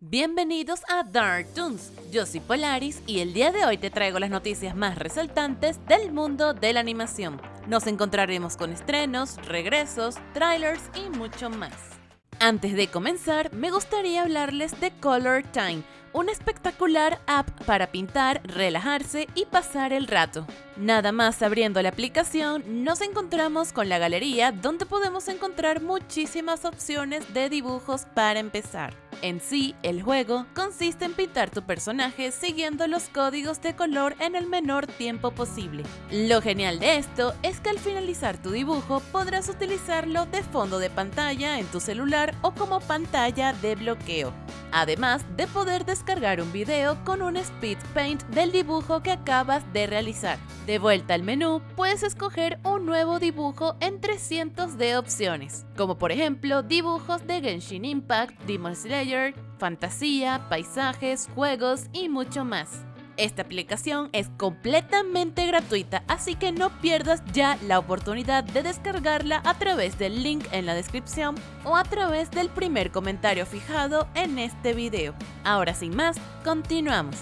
Bienvenidos a Dark Toons, yo soy Polaris y el día de hoy te traigo las noticias más resaltantes del mundo de la animación. Nos encontraremos con estrenos, regresos, trailers y mucho más. Antes de comenzar, me gustaría hablarles de Color Time, una espectacular app para pintar, relajarse y pasar el rato. Nada más abriendo la aplicación, nos encontramos con la galería donde podemos encontrar muchísimas opciones de dibujos para empezar. En sí, el juego consiste en pintar tu personaje siguiendo los códigos de color en el menor tiempo posible. Lo genial de esto es que al finalizar tu dibujo podrás utilizarlo de fondo de pantalla en tu celular o como pantalla de bloqueo. Además de poder descargar un video con un speed paint del dibujo que acabas de realizar. De vuelta al menú, puedes escoger un nuevo dibujo entre cientos de opciones, como por ejemplo dibujos de Genshin Impact, Demon Slayer, fantasía, paisajes, juegos y mucho más. Esta aplicación es completamente gratuita, así que no pierdas ya la oportunidad de descargarla a través del link en la descripción o a través del primer comentario fijado en este video. Ahora sin más, continuamos.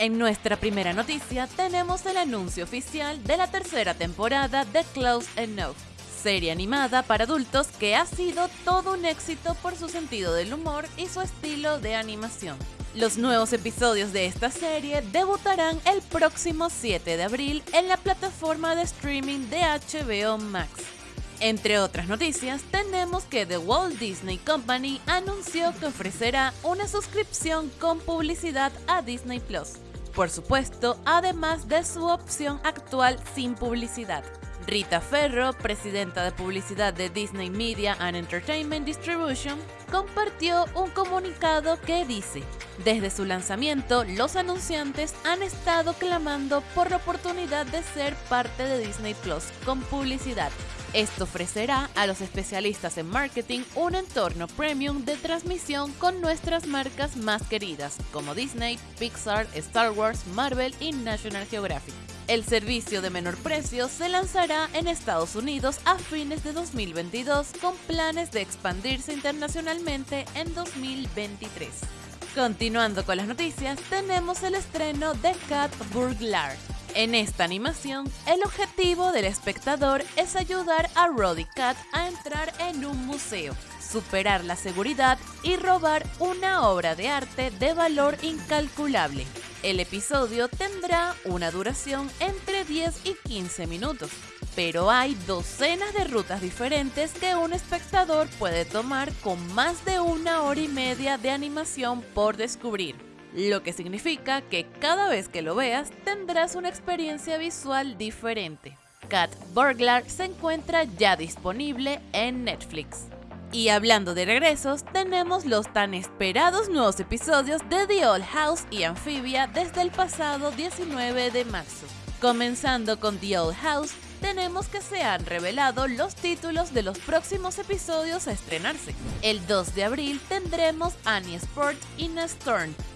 En nuestra primera noticia tenemos el anuncio oficial de la tercera temporada de Close Enough, serie animada para adultos que ha sido todo un éxito por su sentido del humor y su estilo de animación. Los nuevos episodios de esta serie debutarán el próximo 7 de abril en la plataforma de streaming de HBO Max. Entre otras noticias, tenemos que The Walt Disney Company anunció que ofrecerá una suscripción con publicidad a Disney Plus. Por supuesto, además de su opción actual sin publicidad. Rita Ferro, presidenta de publicidad de Disney Media and Entertainment Distribution, compartió un comunicado que dice, desde su lanzamiento, los anunciantes han estado clamando por la oportunidad de ser parte de Disney Plus con publicidad. Esto ofrecerá a los especialistas en marketing un entorno premium de transmisión con nuestras marcas más queridas, como Disney, Pixar, Star Wars, Marvel y National Geographic. El servicio de menor precio se lanzará en Estados Unidos a fines de 2022 con planes de expandirse internacionalmente en 2023. Continuando con las noticias, tenemos el estreno de Cat Burglar. En esta animación, el objetivo del espectador es ayudar a Roddy Cat a entrar en un museo, superar la seguridad y robar una obra de arte de valor incalculable. El episodio tendrá una duración entre 10 y 15 minutos, pero hay docenas de rutas diferentes que un espectador puede tomar con más de una hora y media de animación por descubrir, lo que significa que cada vez que lo veas tendrás una experiencia visual diferente. Cat Burglar se encuentra ya disponible en Netflix. Y hablando de regresos, tenemos los tan esperados nuevos episodios de The Old House y Amphibia desde el pasado 19 de marzo. Comenzando con The Old House, tenemos que se han revelado los títulos de los próximos episodios a estrenarse. El 2 de abril tendremos Annie Sport in a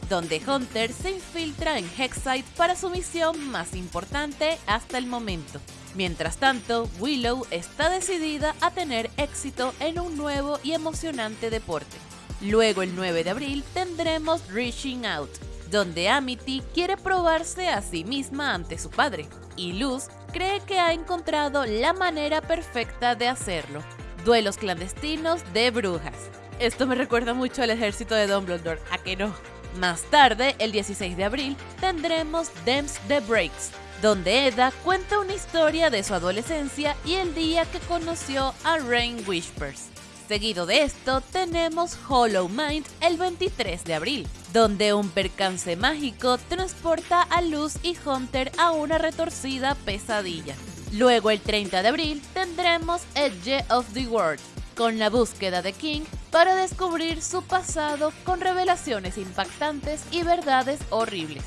donde Hunter se infiltra en Hexite para su misión más importante hasta el momento. Mientras tanto, Willow está decidida a tener éxito en un nuevo y emocionante deporte. Luego el 9 de abril tendremos Reaching Out, donde Amity quiere probarse a sí misma ante su padre, y Luz cree que ha encontrado la manera perfecta de hacerlo. Duelos clandestinos de brujas. Esto me recuerda mucho al ejército de Dumbledore, ¿a que no? Más tarde, el 16 de abril, tendremos Dems the Breaks, donde Eda cuenta una historia de su adolescencia y el día que conoció a Rain Whispers. Seguido de esto, tenemos Hollow Mind el 23 de abril, donde un percance mágico transporta a Luz y Hunter a una retorcida pesadilla. Luego, el 30 de abril, tendremos Edge of the World, con la búsqueda de King para descubrir su pasado con revelaciones impactantes y verdades horribles.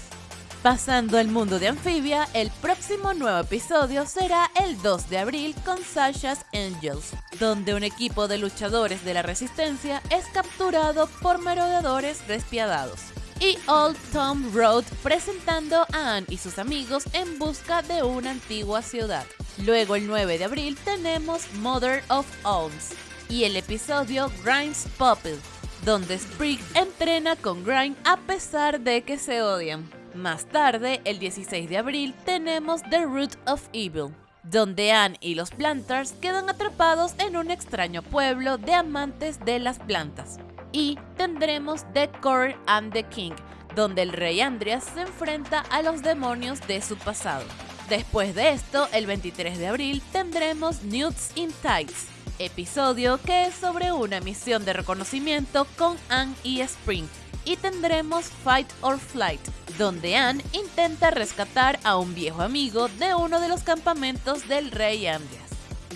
Pasando al mundo de Amphibia, el próximo nuevo episodio será el 2 de abril con Sasha's Angels, donde un equipo de luchadores de la resistencia es capturado por merodeadores despiadados. Y Old Tom Road presentando a Anne y sus amigos en busca de una antigua ciudad. Luego el 9 de abril tenemos Mother of Owns y el episodio Grimes Popple, donde Sprig entrena con Grind a pesar de que se odian. Más tarde, el 16 de abril, tenemos The Root of Evil, donde Anne y los Plantars quedan atrapados en un extraño pueblo de amantes de las plantas. Y tendremos The Core and the King, donde el rey Andreas se enfrenta a los demonios de su pasado. Después de esto, el 23 de abril, tendremos Nudes in Tights, episodio que es sobre una misión de reconocimiento con Anne y Spring. Y tendremos Fight or Flight, donde Anne intenta rescatar a un viejo amigo de uno de los campamentos del rey Andreas.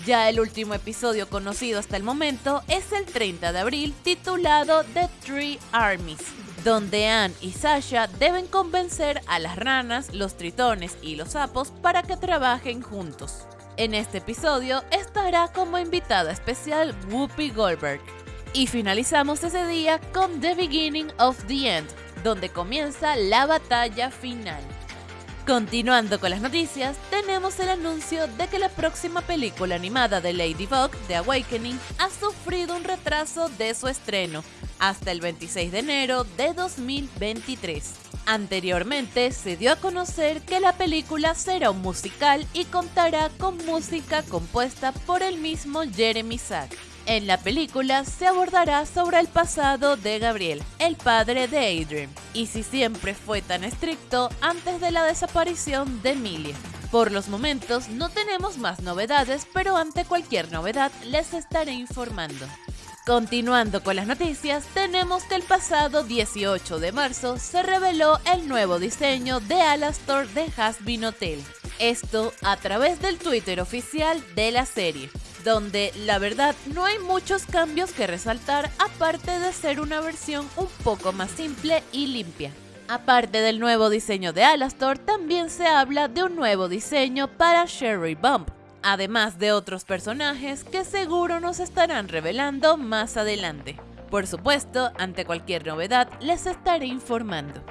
Ya el último episodio conocido hasta el momento es el 30 de abril titulado The Three Armies, donde Anne y Sasha deben convencer a las ranas, los tritones y los sapos para que trabajen juntos. En este episodio estará como invitada especial Whoopi Goldberg. Y finalizamos ese día con The Beginning of the End, donde comienza la batalla final. Continuando con las noticias, tenemos el anuncio de que la próxima película animada de Ladybug, The Awakening, ha sufrido un retraso de su estreno hasta el 26 de enero de 2023. Anteriormente se dio a conocer que la película será un musical y contará con música compuesta por el mismo Jeremy Sack. En la película se abordará sobre el pasado de Gabriel, el padre de Adrian, y si siempre fue tan estricto antes de la desaparición de Emilia. Por los momentos no tenemos más novedades, pero ante cualquier novedad les estaré informando. Continuando con las noticias, tenemos que el pasado 18 de marzo se reveló el nuevo diseño de Alastor de Hasbin Hotel. Esto a través del Twitter oficial de la serie donde la verdad no hay muchos cambios que resaltar aparte de ser una versión un poco más simple y limpia. Aparte del nuevo diseño de Alastor, también se habla de un nuevo diseño para Sherry Bump, además de otros personajes que seguro nos estarán revelando más adelante. Por supuesto, ante cualquier novedad les estaré informando.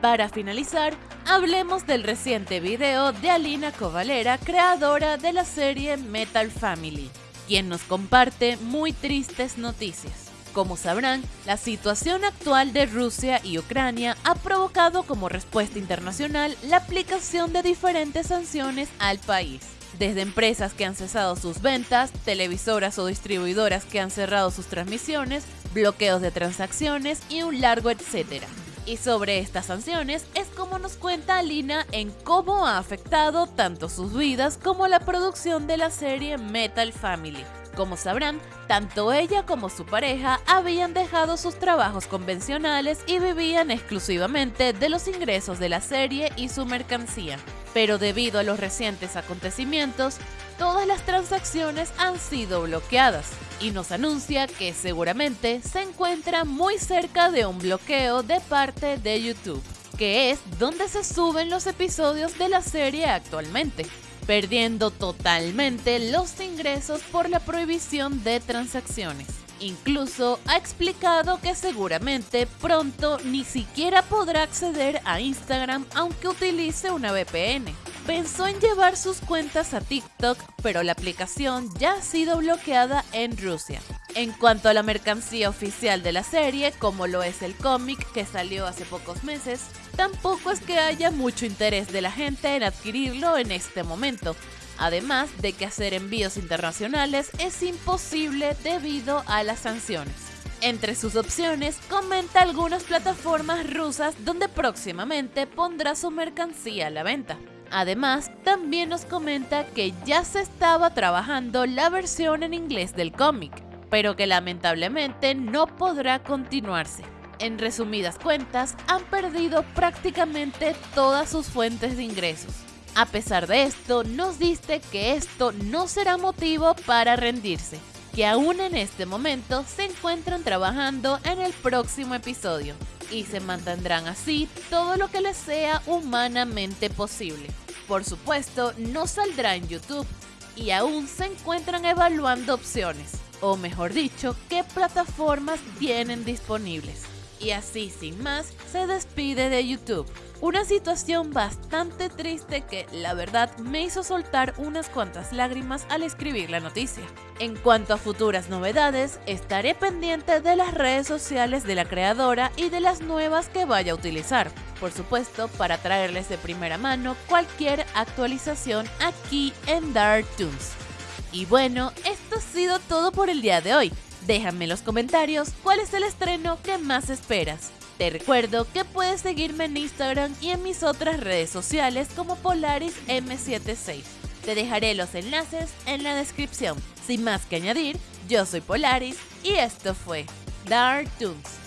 Para finalizar, hablemos del reciente video de Alina Kovalera, creadora de la serie Metal Family, quien nos comparte muy tristes noticias. Como sabrán, la situación actual de Rusia y Ucrania ha provocado como respuesta internacional la aplicación de diferentes sanciones al país desde empresas que han cesado sus ventas, televisoras o distribuidoras que han cerrado sus transmisiones, bloqueos de transacciones y un largo etcétera. Y sobre estas sanciones es como nos cuenta Alina en cómo ha afectado tanto sus vidas como la producción de la serie Metal Family. Como sabrán, tanto ella como su pareja habían dejado sus trabajos convencionales y vivían exclusivamente de los ingresos de la serie y su mercancía. Pero debido a los recientes acontecimientos, todas las transacciones han sido bloqueadas y nos anuncia que seguramente se encuentra muy cerca de un bloqueo de parte de YouTube, que es donde se suben los episodios de la serie actualmente perdiendo totalmente los ingresos por la prohibición de transacciones. Incluso ha explicado que seguramente pronto ni siquiera podrá acceder a Instagram aunque utilice una VPN. Pensó en llevar sus cuentas a TikTok, pero la aplicación ya ha sido bloqueada en Rusia. En cuanto a la mercancía oficial de la serie, como lo es el cómic que salió hace pocos meses, tampoco es que haya mucho interés de la gente en adquirirlo en este momento, además de que hacer envíos internacionales es imposible debido a las sanciones. Entre sus opciones, comenta algunas plataformas rusas donde próximamente pondrá su mercancía a la venta. Además, también nos comenta que ya se estaba trabajando la versión en inglés del cómic, pero que lamentablemente no podrá continuarse. En resumidas cuentas, han perdido prácticamente todas sus fuentes de ingresos. A pesar de esto, nos dice que esto no será motivo para rendirse, que aún en este momento se encuentran trabajando en el próximo episodio y se mantendrán así todo lo que les sea humanamente posible. Por supuesto, no saldrá en YouTube y aún se encuentran evaluando opciones, o mejor dicho, qué plataformas tienen disponibles. Y así sin más se despide de YouTube. Una situación bastante triste que, la verdad, me hizo soltar unas cuantas lágrimas al escribir la noticia. En cuanto a futuras novedades, estaré pendiente de las redes sociales de la creadora y de las nuevas que vaya a utilizar. Por supuesto, para traerles de primera mano cualquier actualización aquí en Dark Toons. Y bueno, esto ha sido todo por el día de hoy. Déjame en los comentarios cuál es el estreno que más esperas. Te recuerdo que puedes seguirme en Instagram y en mis otras redes sociales como Polaris M76. Te dejaré los enlaces en la descripción. Sin más que añadir, yo soy Polaris y esto fue Dark Toons.